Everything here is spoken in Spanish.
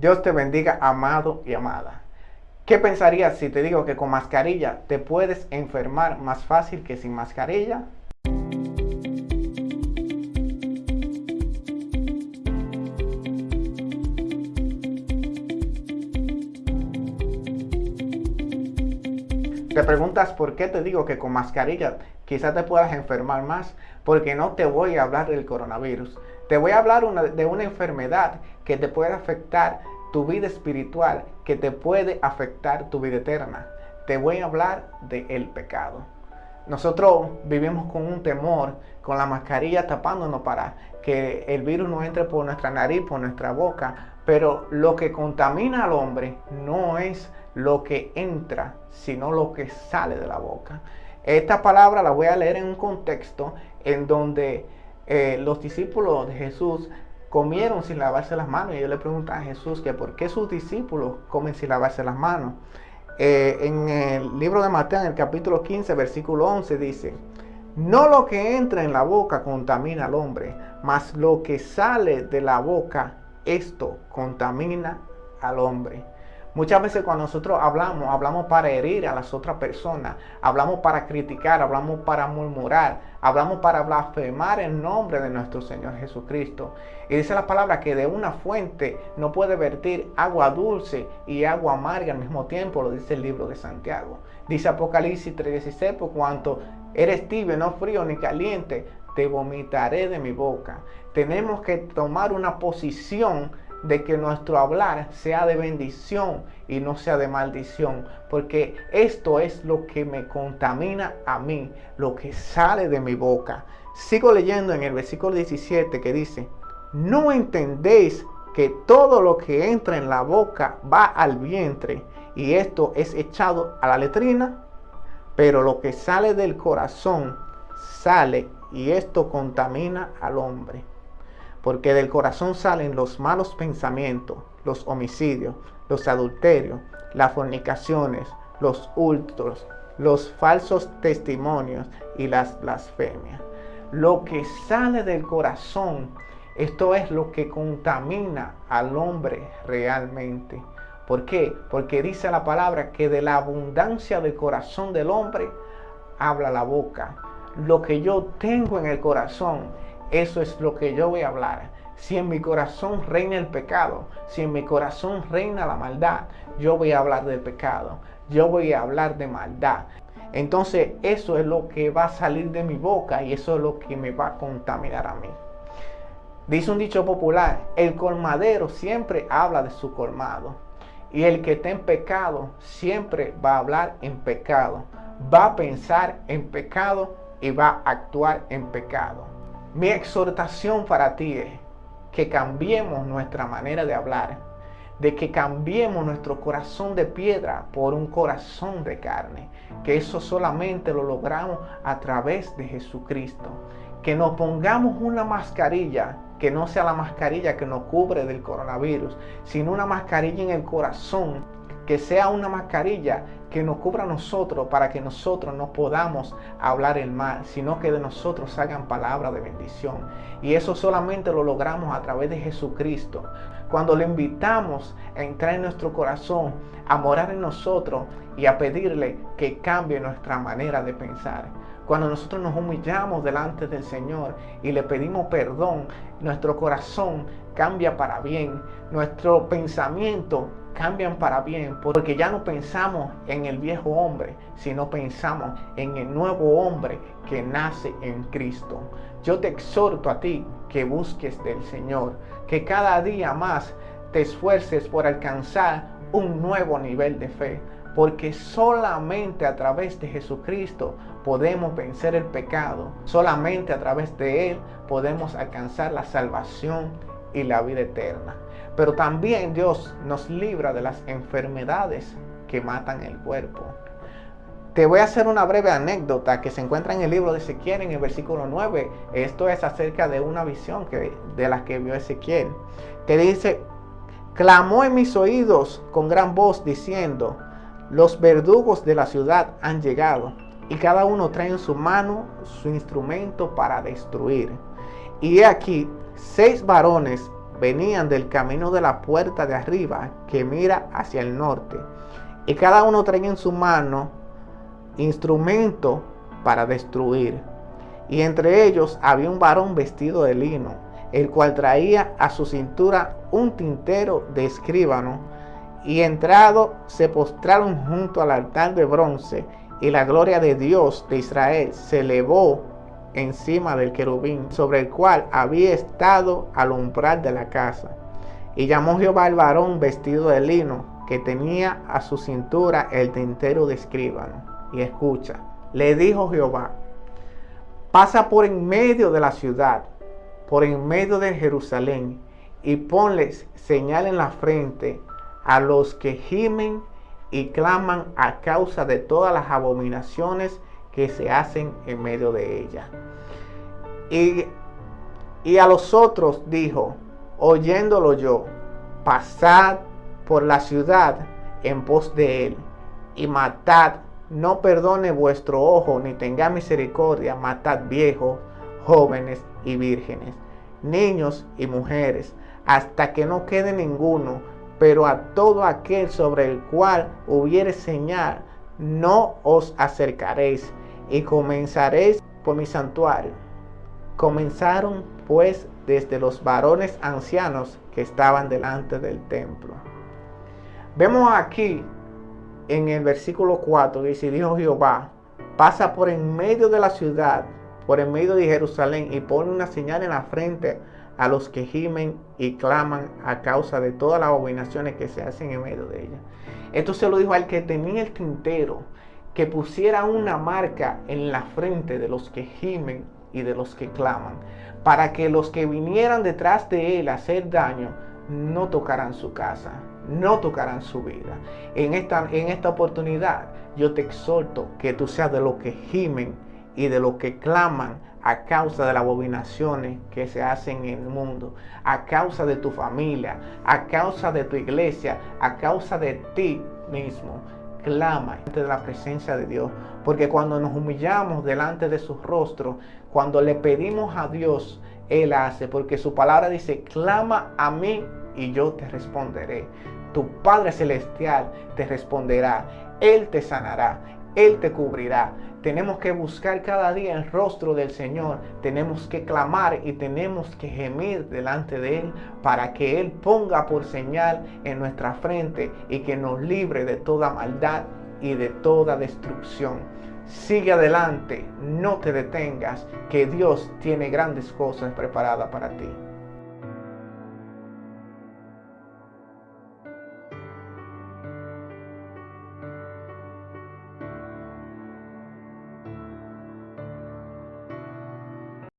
Dios te bendiga, amado y amada. ¿Qué pensarías si te digo que con mascarilla te puedes enfermar más fácil que sin mascarilla? Te preguntas por qué te digo que con mascarilla quizás te puedas enfermar más, porque no te voy a hablar del coronavirus. Te voy a hablar de una enfermedad que te puede afectar tu vida espiritual, que te puede afectar tu vida eterna. Te voy a hablar del pecado. Nosotros vivimos con un temor, con la mascarilla tapándonos para que el virus no entre por nuestra nariz, por nuestra boca. Pero lo que contamina al hombre no es lo que entra, sino lo que sale de la boca. Esta palabra la voy a leer en un contexto en donde eh, los discípulos de Jesús comieron sin lavarse las manos. Y yo le pregunto a Jesús que por qué sus discípulos comen sin lavarse las manos. Eh, en el libro de Mateo, en el capítulo 15, versículo 11, dice, no lo que entra en la boca contamina al hombre, mas lo que sale de la boca, esto contamina al hombre. Muchas veces cuando nosotros hablamos, hablamos para herir a las otras personas, hablamos para criticar, hablamos para murmurar, hablamos para blasfemar el nombre de nuestro Señor Jesucristo. Y dice la palabra que de una fuente no puede vertir agua dulce y agua amarga al mismo tiempo, lo dice el libro de Santiago. Dice Apocalipsis 3:16, por cuanto eres tibio, no frío ni caliente, te vomitaré de mi boca. Tenemos que tomar una posición de que nuestro hablar sea de bendición y no sea de maldición, porque esto es lo que me contamina a mí, lo que sale de mi boca. Sigo leyendo en el versículo 17 que dice, no entendéis que todo lo que entra en la boca va al vientre y esto es echado a la letrina, pero lo que sale del corazón sale y esto contamina al hombre porque del corazón salen los malos pensamientos, los homicidios, los adulterios, las fornicaciones, los hurtos, los falsos testimonios y las blasfemias. Lo que sale del corazón, esto es lo que contamina al hombre realmente. ¿Por qué? Porque dice la palabra que de la abundancia del corazón del hombre habla la boca. Lo que yo tengo en el corazón eso es lo que yo voy a hablar. Si en mi corazón reina el pecado, si en mi corazón reina la maldad, yo voy a hablar del pecado. Yo voy a hablar de maldad. Entonces eso es lo que va a salir de mi boca y eso es lo que me va a contaminar a mí. Dice un dicho popular, el colmadero siempre habla de su colmado. Y el que está en pecado siempre va a hablar en pecado. Va a pensar en pecado y va a actuar en pecado. Mi exhortación para ti es que cambiemos nuestra manera de hablar, de que cambiemos nuestro corazón de piedra por un corazón de carne, que eso solamente lo logramos a través de Jesucristo, que nos pongamos una mascarilla que no sea la mascarilla que nos cubre del coronavirus, sino una mascarilla en el corazón que sea una mascarilla que nos cubra a nosotros para que nosotros no podamos hablar el mal, sino que de nosotros salgan palabras de bendición. Y eso solamente lo logramos a través de Jesucristo. Cuando le invitamos a entrar en nuestro corazón, a morar en nosotros y a pedirle que cambie nuestra manera de pensar. Cuando nosotros nos humillamos delante del Señor y le pedimos perdón, nuestro corazón cambia para bien, nuestro pensamiento cambian para bien, porque ya no pensamos en el viejo hombre, sino pensamos en el nuevo hombre que nace en Cristo. Yo te exhorto a ti que busques del Señor, que cada día más te esfuerces por alcanzar un nuevo nivel de fe, porque solamente a través de Jesucristo podemos vencer el pecado, solamente a través de Él podemos alcanzar la salvación y la vida eterna. Pero también Dios nos libra de las enfermedades que matan el cuerpo. Te voy a hacer una breve anécdota que se encuentra en el libro de Ezequiel en el versículo 9. Esto es acerca de una visión que, de la que vio Ezequiel. Que dice, clamó en mis oídos con gran voz diciendo, los verdugos de la ciudad han llegado y cada uno trae en su mano su instrumento para destruir. Y he aquí, seis varones venían del camino de la puerta de arriba que mira hacia el norte. Y cada uno traía en su mano instrumento para destruir. Y entre ellos había un varón vestido de lino, el cual traía a su cintura un tintero de escribano. Y entrado se postraron junto al altar de bronce, y la gloria de Dios de Israel se elevó encima del querubín, sobre el cual había estado al umbral de la casa. Y llamó Jehová al varón vestido de lino, que tenía a su cintura el tintero de escribano. Y escucha, le dijo Jehová, pasa por en medio de la ciudad, por en medio de Jerusalén, y ponles señal en la frente a los que gimen y claman a causa de todas las abominaciones que se hacen en medio de ella. Y, y a los otros dijo, oyéndolo yo, pasad por la ciudad en pos de él y matad, no perdone vuestro ojo ni tenga misericordia, matad viejos, jóvenes y vírgenes, niños y mujeres, hasta que no quede ninguno, pero a todo aquel sobre el cual hubiere señal, no os acercaréis y comenzaréis por mi santuario. Comenzaron pues desde los varones ancianos que estaban delante del templo. Vemos aquí en el versículo 4, dice, dijo Jehová, pasa por en medio de la ciudad, por en medio de Jerusalén, y pone una señal en la frente a los que gimen y claman a causa de todas las abominaciones que se hacen en medio de ella. Esto se lo dijo al que tenía el tintero, que pusiera una marca en la frente de los que gimen y de los que claman, para que los que vinieran detrás de él a hacer daño no tocaran su casa, no tocarán su vida. En esta, en esta oportunidad yo te exhorto que tú seas de los que gimen y de los que claman a causa de las abominaciones que se hacen en el mundo, a causa de tu familia, a causa de tu iglesia, a causa de ti mismo. Clama ante la presencia de Dios, porque cuando nos humillamos delante de su rostro, cuando le pedimos a Dios, Él hace, porque su palabra dice, clama a mí y yo te responderé. Tu Padre Celestial te responderá, Él te sanará, Él te cubrirá. Tenemos que buscar cada día el rostro del Señor, tenemos que clamar y tenemos que gemir delante de Él para que Él ponga por señal en nuestra frente y que nos libre de toda maldad y de toda destrucción. Sigue adelante, no te detengas, que Dios tiene grandes cosas preparadas para ti.